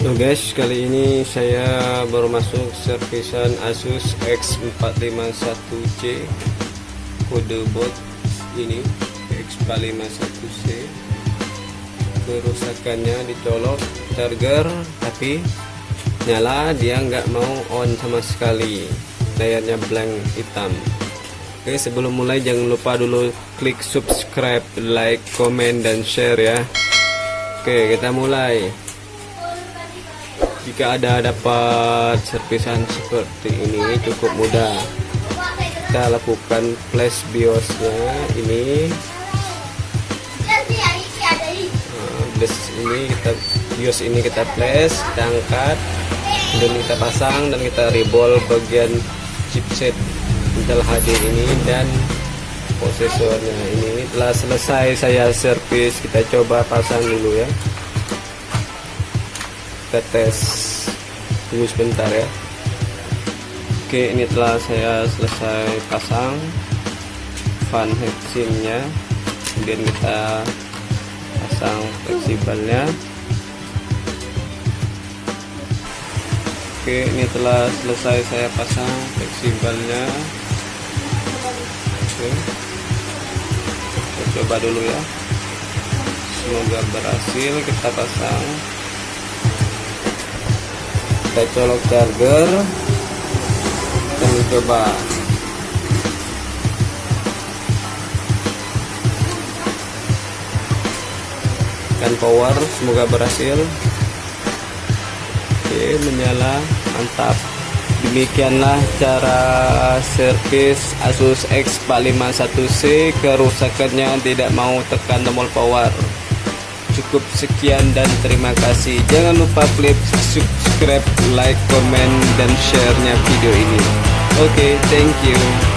Halo guys, kali ini saya baru masuk servisan Asus X451C kode bot ini X451C kerusakannya dicolok charger tapi nyala dia nggak mau on sama sekali. Layarnya blank hitam. Oke sebelum mulai jangan lupa dulu klik subscribe like comment dan share ya. Oke kita mulai jika ada dapat servisan seperti ini cukup mudah. Kita lakukan flash biosnya ini. Ini kita bios ini kita flash kita angkat dan kita pasang dan kita rebol bagian chipset Intel HD ini dan prosesornya ini. Telah selesai saya servis kita coba pasang dulu ya kita tes tunggu sebentar ya. Oke ini telah saya selesai pasang fan headsinnya kemudian kita pasang fleksibelnya. Oke ini telah selesai saya pasang fleksibelnya. Oke. Kita coba dulu ya. Semoga berhasil kita pasang kita colok charger. Kita mencoba kan power semoga berhasil. Oke menyala. Mantap. Demikianlah cara servis Asus X451C kerusakannya tidak mau tekan tombol power cukup sekian dan terima kasih. Jangan lupa klik subscribe like comment dan share nya video ini. Oke okay, thank you